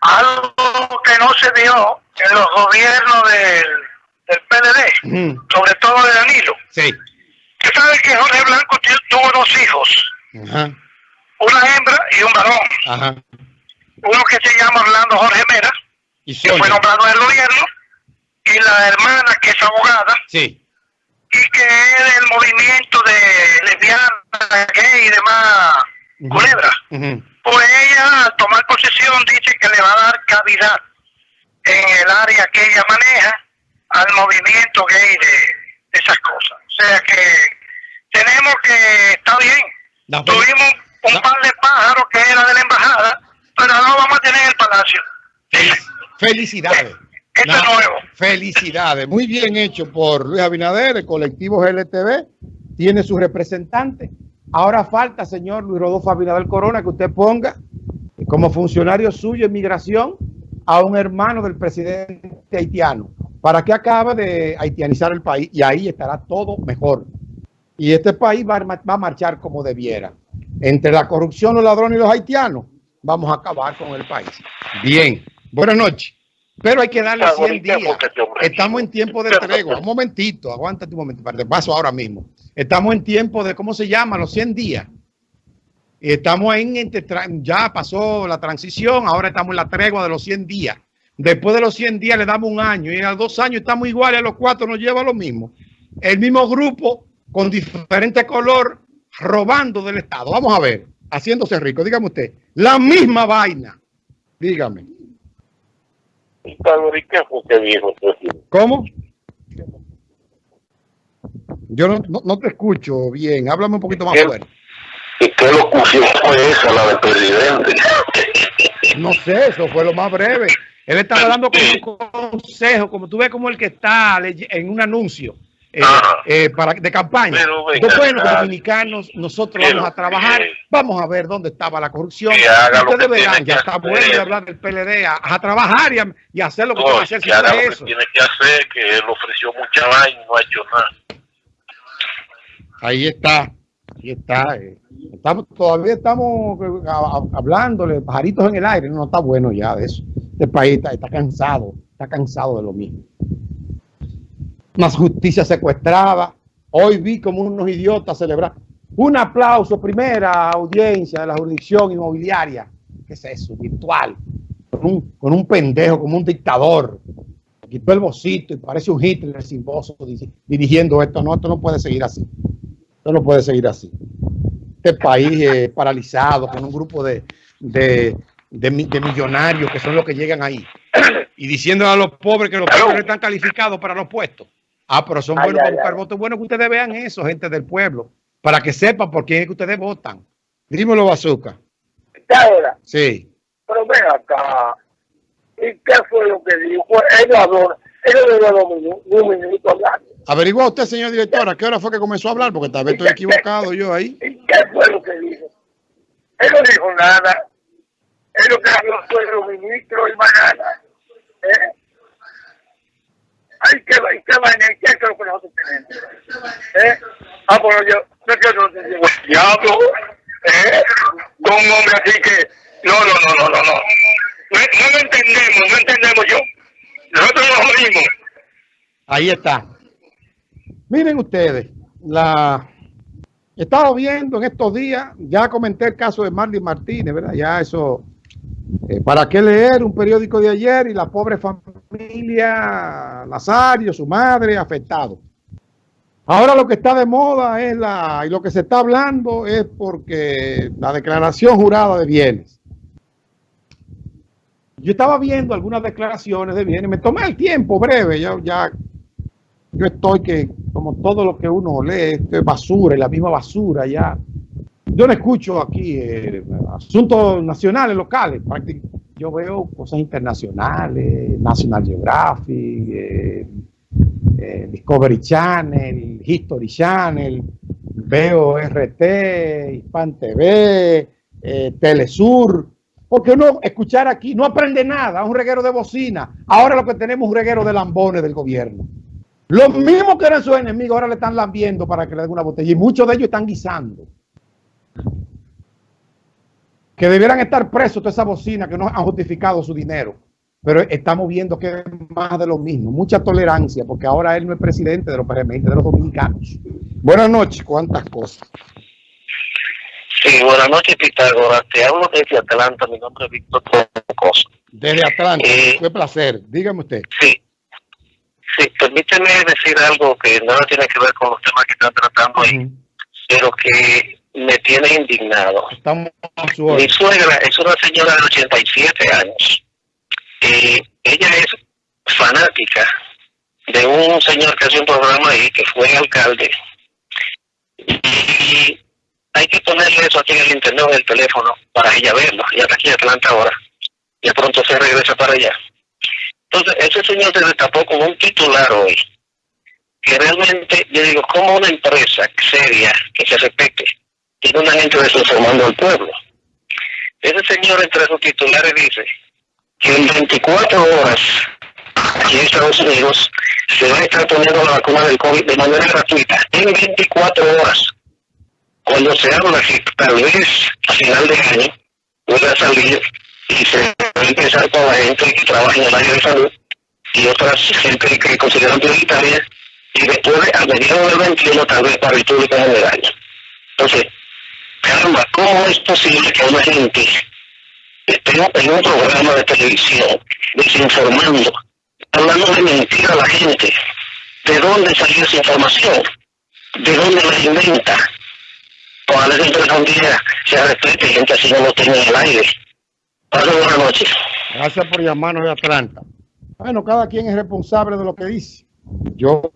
Algo que no se dio en los gobiernos del, del PLD, sobre todo de Danilo. Sí. Usted sabe que Jorge Blanco tuvo dos hijos, una hembra y un varón. Uno que se llama Orlando Jorge Mera, ¿Y que fue nombrado en el gobierno, y la hermana que es abogada. Sí y que es del movimiento de lesbianas, gay y demás culebras. Pues ella, al tomar posesión, dice que le va a dar cavidad en el área que ella maneja al movimiento gay de, esas cosas. O sea que tenemos que, está bien, tuvimos un par de pájaros que era de la embajada, pero no vamos a tener el palacio. Felicidades. Felicidades. Muy bien hecho por Luis Abinader, el colectivo GLTV. Tiene su representante. Ahora falta, señor Luis Rodolfo Abinader Corona, que usted ponga como funcionario suyo en migración a un hermano del presidente haitiano para que acabe de haitianizar el país y ahí estará todo mejor. Y este país va a, va a marchar como debiera. Entre la corrupción, los ladrones y los haitianos, vamos a acabar con el país. Bien. Buenas noches. Pero hay que darle 100 días. Estamos en tiempo de tregua. Un momentito, aguántate un momento, para paso ahora mismo. Estamos en tiempo de, ¿cómo se llama? Los 100 días. Estamos en, ya pasó la transición, ahora estamos en la tregua de los 100 días. Después de los 100 días le damos un año y a los dos años estamos iguales, a los cuatro nos lleva lo mismo. El mismo grupo con diferente color robando del Estado. Vamos a ver, haciéndose rico. Dígame usted, la misma vaina. Dígame. ¿Cómo? Yo no, no, te escucho bien. Háblame un poquito más fuerte. ¿Y qué locución fue esa, la del presidente? No sé, eso fue lo más breve. Él estaba dando como un consejo, como tú ves como el que está en un anuncio. Eh, eh, para, de campaña. Entonces, bueno, dominicanos, nosotros vamos a trabajar, vamos a ver dónde estaba la corrupción. Ustedes verán, ya está bueno de hablar del PLD, a, trabajar y, a, y, hacer lo que tiene que hacer. Que eso. tiene que hacer, que él ofreció mucha vaina y no ha hecho nada. Ahí está, ahí está. Eh. Estamos, todavía estamos hablándole, pajaritos en el aire, no, está bueno ya de eso. Este país está, está cansado, está cansado de lo mismo más justicia secuestrada. Hoy vi como unos idiotas celebrar. Un aplauso, primera audiencia de la jurisdicción inmobiliaria. ¿Qué es eso? Virtual. Con un, con un pendejo, como un dictador. Quitó el bocito y parece un Hitler sin voz dirigiendo esto. No, esto no puede seguir así. Esto no puede seguir así. Este país eh, paralizado con un grupo de, de, de, millonarios que son los que llegan ahí. Y diciendo a los pobres que los pobres están calificados para los puestos. Ah, pero son buenos para buscar votos. Bueno que ustedes vean eso, gente del pueblo, para que sepan por quién es que ustedes votan. Dímelo, Bazooka. ahora? Sí. Pero ven acá. ¿Y qué fue lo que dijo? Él habló, él le un minuto hablando. Averigua usted, señor director, ¿a qué hora fue que comenzó a hablar? Porque tal vez estoy equivocado yo ahí. ¿Y qué fue lo que dijo? Él no dijo nada. Él lo que habló fue el ministro y mañana. ¿Eh? Ay, qué, qué vaina, qué es lo que nosotros tenemos. ¿Eh? Ah, bueno, yo, no quiero no diablo, ¿eh? Con un hombre así que, no, no, no, no, no, no. No, no entendemos, no entendemos yo. Nosotros nos morimos. Ahí está. Miren ustedes, la he estado viendo en estos días, ya comenté el caso de Marley Martínez, ¿verdad? Ya eso eh, ¿Para qué leer un periódico de ayer y la pobre familia Nazario, su madre, afectado? Ahora lo que está de moda es la, y lo que se está hablando es porque la declaración jurada de bienes. Yo estaba viendo algunas declaraciones de bienes, me tomé el tiempo breve, ya, ya yo estoy que, como todo lo que uno lee, es basura, y la misma basura ya yo no escucho aquí eh, asuntos nacionales, locales. Yo veo cosas internacionales, National Geographic, eh, eh, Discovery Channel, History Channel, veo RT, Hispan TV, Telesur. Porque uno escuchar aquí no aprende nada, es un reguero de bocina. Ahora lo que tenemos es un reguero de lambones del gobierno. Los mismos que eran sus enemigos ahora le están lambiendo para que le den una botella. Y muchos de ellos están guisando. que debieran estar presos todas esas bocinas que no han justificado su dinero. Pero estamos viendo que es más de lo mismo, mucha tolerancia, porque ahora él no es presidente de los PRM, de los dominicanos. Buenas noches, cuántas cosas. Sí, buenas noches, Pitágoras. Te hablo desde Atlanta, mi nombre es Víctor Cosa. Desde Atlanta, eh, qué placer. Dígame usted. Sí, sí, permíteme decir algo que nada tiene que ver con los temas que están tratando ahí, pero que me tiene indignado. Estamos Mi suegra es una señora de 87 años. Eh, ella es fanática de un señor que hace un programa ahí, que fue alcalde. Y hay que ponerle eso aquí en el internet en el teléfono para ella verlo. Ya está aquí en Atlanta ahora. Y pronto se regresa para allá. Entonces, ese señor se destapó con un titular hoy. Que realmente, yo digo, como una empresa seria que se respete tiene una gente desinformando al pueblo. Ese señor entre sus titulares dice que en 24 horas aquí en Estados Unidos se va a estar poniendo la vacuna del COVID de manera gratuita. En 24 horas. Cuando se habla que tal vez a final de año pueda salir y se empezar con la gente que trabaja en el área de salud y otras gente que consideran prioritaria y después a mediados del 21 tal vez para el público general. Entonces, caramba, ¿cómo es posible que una gente esté en un programa de televisión desinformando, hablando de mentira a la gente? ¿De dónde salió esa información? ¿De dónde la inventa? Ojalá gente día se respete, gente así no lo tenga en el aire. Buenas noches. Gracias por llamarnos de Atlanta. Bueno, cada quien es responsable de lo que dice. Yo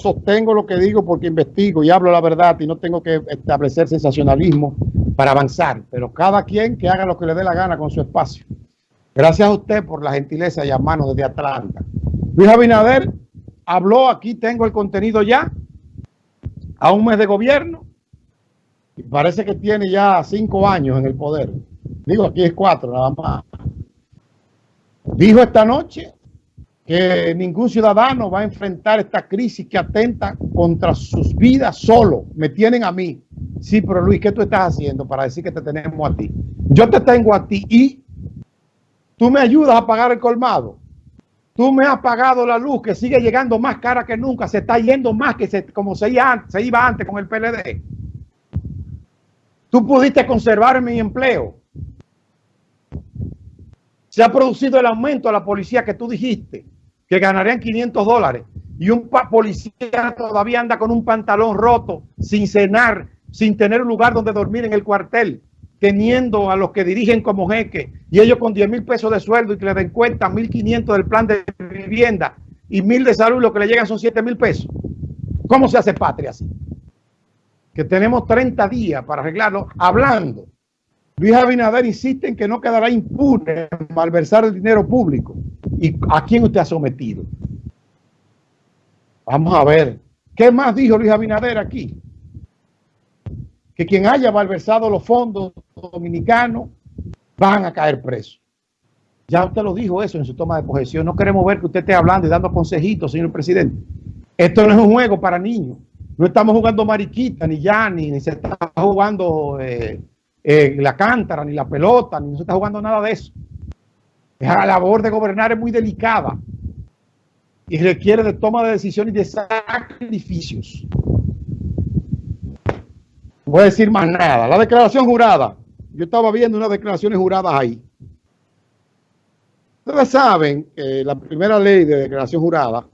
sostengo lo que digo porque investigo y hablo la verdad y no tengo que establecer sensacionalismo para avanzar, pero cada quien que haga lo que le dé la gana con su espacio. Gracias a usted por la gentileza de llamarnos desde Atlanta. Luis Abinader habló, aquí tengo el contenido ya, a un mes de gobierno, y parece que tiene ya cinco años en el poder. Digo, aquí es cuatro nada más. Dijo esta noche que ningún ciudadano va a enfrentar esta crisis que atenta contra sus vidas solo. Me tienen a mí. Sí, pero Luis, ¿qué tú estás haciendo para decir que te tenemos a ti? Yo te tengo a ti y tú me ayudas a pagar el colmado. Tú me has pagado la luz que sigue llegando más cara que nunca. Se está yendo más que se, como se iba, se iba antes con el PLD. Tú pudiste conservar mi empleo. Se ha producido el aumento a la policía que tú dijiste que ganarían 500 dólares y un policía todavía anda con un pantalón roto, sin cenar, sin tener un lugar donde dormir en el cuartel, teniendo a los que dirigen como jeque y ellos con 10 mil pesos de sueldo y que le den cuenta 1.500 del plan de vivienda y mil de salud, lo que le llegan son 7 mil pesos. ¿Cómo se hace patria así? Que tenemos 30 días para arreglarlo hablando. Luis Abinader insiste en que no quedará impune malversar el dinero público. ¿Y a quién usted ha sometido? Vamos a ver. ¿Qué más dijo Luis Abinader aquí? Que quien haya malversado los fondos dominicanos van a caer presos. Ya usted lo dijo eso en su toma de posesión. No queremos ver que usted esté hablando y dando consejitos, señor presidente. Esto no es un juego para niños. No estamos jugando mariquita, ni ya, ni, se está jugando eh, eh, la cántara, ni la pelota, ni no se está jugando nada de eso. La labor de gobernar es muy delicada y requiere de toma de decisiones y de sacrificios. No voy a decir más nada. La declaración jurada. Yo estaba viendo unas declaraciones juradas ahí. Ustedes saben que la primera ley de declaración jurada,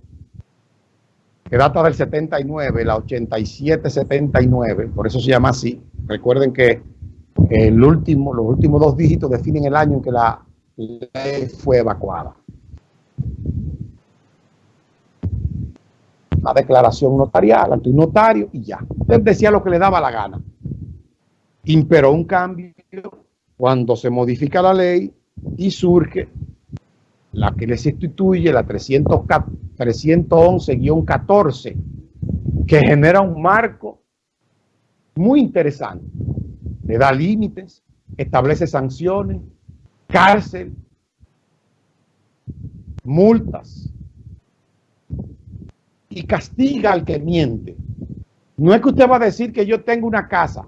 que data del 79, la 87-79, por eso se llama así. Recuerden que el último, los últimos dos dígitos definen el año en que la fue evacuada. La declaración notarial ante un notario y ya. Él decía lo que le daba la gana. Imperó un cambio cuando se modifica la ley y surge la que le sustituye, la 311-14, que genera un marco muy interesante. Le da límites, establece sanciones, cárcel, multas y castiga al que miente. No es que usted va a decir que yo tengo una casa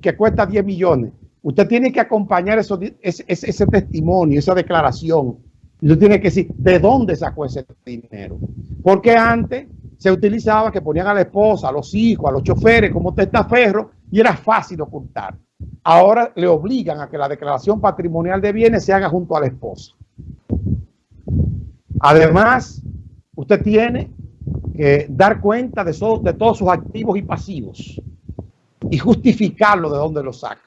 que cuesta 10 millones usted tiene que acompañar ese, testimonio, esa declaración. Usted tiene que decir de dónde sacó ese dinero. Porque antes se utilizaba que ponían a la esposa, a los hijos, a los choferes como testaferro y era fácil ocultar. Ahora le obligan a que la declaración patrimonial de bienes se haga junto a la esposa. Además, usted tiene que dar cuenta de, todos sus activos y pasivos y justificarlo de dónde lo saca.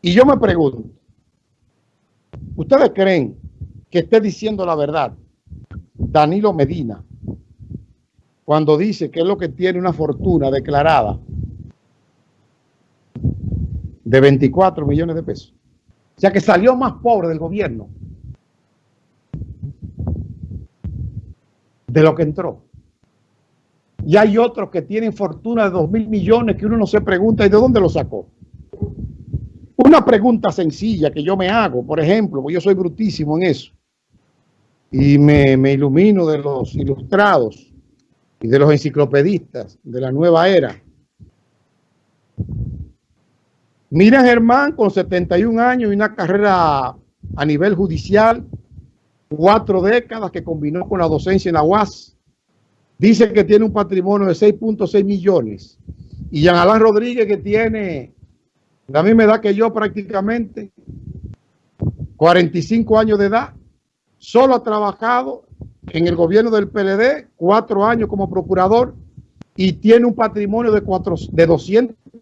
Y yo me pregunto, ¿ustedes creen que esté diciendo la verdad Danilo Medina cuando dice que es lo que tiene una fortuna declarada de 24 millones de pesos? O sea que salió más pobre del gobierno de lo que entró. Y hay otros que tienen fortuna de 2 mil millones que uno no se pregunta ¿y de dónde lo sacó? Una pregunta sencilla que yo me hago, por ejemplo, porque yo soy brutísimo en eso, y me, me ilumino de los ilustrados y de los enciclopedistas de la nueva era. Mira Germán con 71 años y una carrera a nivel judicial, cuatro décadas que combinó con la docencia en la UAS. Dice que tiene un patrimonio de 6.6 millones. Y Jean Rodríguez que tiene la misma edad que yo prácticamente, 45 años de edad, solo ha trabajado en el gobierno del PLD, cuatro años como procurador y tiene un patrimonio de, cuatro, de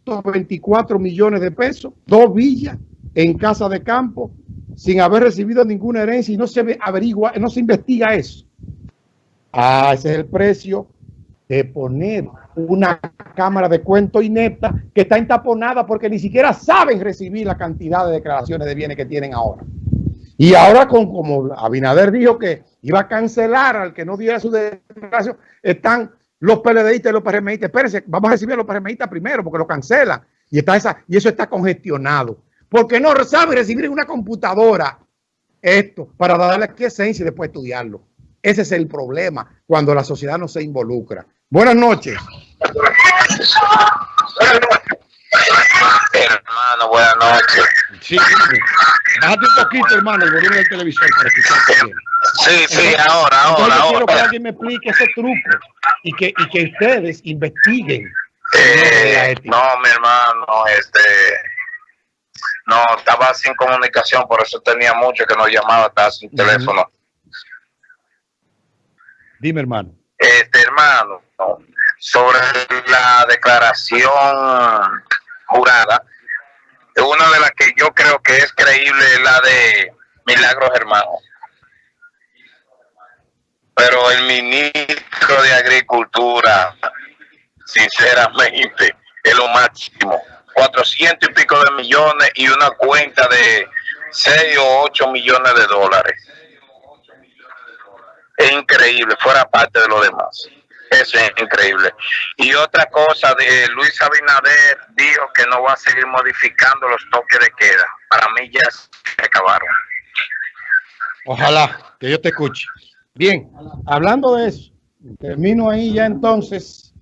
224 millones de pesos, dos villas en casa de campo, sin haber recibido ninguna herencia y no se averigua, no se investiga eso. Ah, ese es el precio de poner una cámara de cuento inepta que está entaponada porque ni siquiera saben recibir la cantidad de declaraciones de bienes que tienen ahora. Y ahora, con, como Abinader dijo que iba a cancelar al que no diera su declaración, están los PLDistas y los PRMistas. Espérense, vamos a recibir a los PRMistas primero porque lo cancelan. Y, está esa, y eso está congestionado. Porque no sabe recibir una computadora esto para darle aquí esencia y después estudiarlo. Ese es el problema cuando la sociedad no se involucra. Buenas noches. Hermano, buenas noches. Sí, bájate un poquito, hermano, el volumen del televisor para escuchar bien. Sí, sí, ahora, ahora, ahora. quiero que alguien me explique ese truco y que, y que ustedes investiguen. Eh, no, mi hermano, este... No, estaba sin comunicación, por eso tenía mucho que no llamaba, estaba sin teléfono. Dime, hermano. Este, hermano, sobre la declaración jurada, una de las que yo creo que es creíble es la de Milagros Hermano. Pero el ministro de Agricultura, sinceramente, es lo máximo. 400 y pico de millones y una cuenta de 6 o 8 millones de dólares es increíble, fuera parte de lo demás. Eso es increíble. Y otra cosa, de Luis Abinader dijo que no va a seguir modificando los toques de queda. Para mí ya se acabaron. Ojalá que yo te escuche. Bien, hablando de eso, termino ahí ya entonces.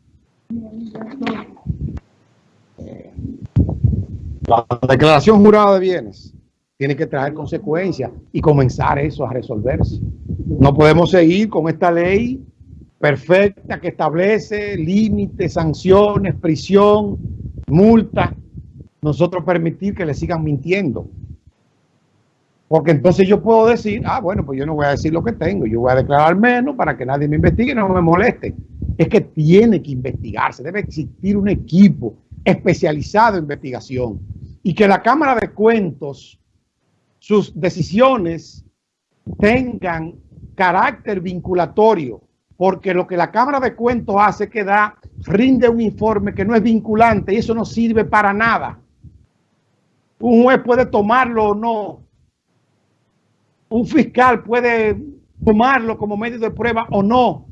La declaración jurada de bienes tiene que traer consecuencias y comenzar eso a resolverse. No podemos seguir con esta ley perfecta que establece límites, sanciones, prisión, multa. Nosotros permitir que le sigan mintiendo. Porque entonces yo puedo decir, ah, bueno, pues yo no voy a decir lo que tengo, yo voy a declarar menos para que nadie me investigue y no me moleste. Es que tiene que investigarse, debe existir un equipo especializado en investigación y que la Cámara de Cuentos, sus decisiones tengan carácter vinculatorio, porque lo que la Cámara de Cuentos hace es que rinde un informe que no es vinculante y eso no sirve para nada. Un juez puede tomarlo o no. Un fiscal puede tomarlo como medio de prueba o no.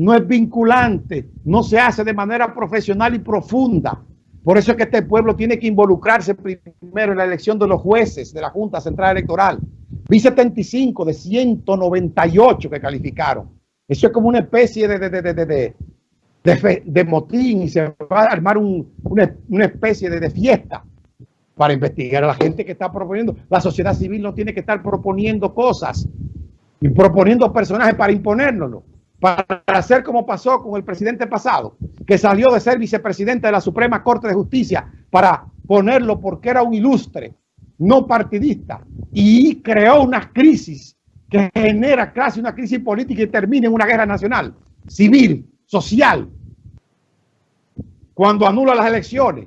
No es vinculante, no se hace de manera profesional y profunda. Por eso es que este pueblo tiene que involucrarse primero en la elección de los jueces de la Junta Central Electoral. Vi 75 de 198 que calificaron. Eso es como una especie de, de, de, motín y se va a armar una, especie de, fiesta. para investigar a la gente que está proponiendo. La sociedad civil no tiene que estar proponiendo cosas y proponiendo personajes para imponérnoslo, para hacer como pasó con el presidente pasado, que salió de ser vicepresidente de la Suprema Corte de Justicia para ponerlo porque era un ilustre, no partidista, y creó una crisis que genera casi una crisis política y termina en una guerra nacional, civil, social, cuando anula las elecciones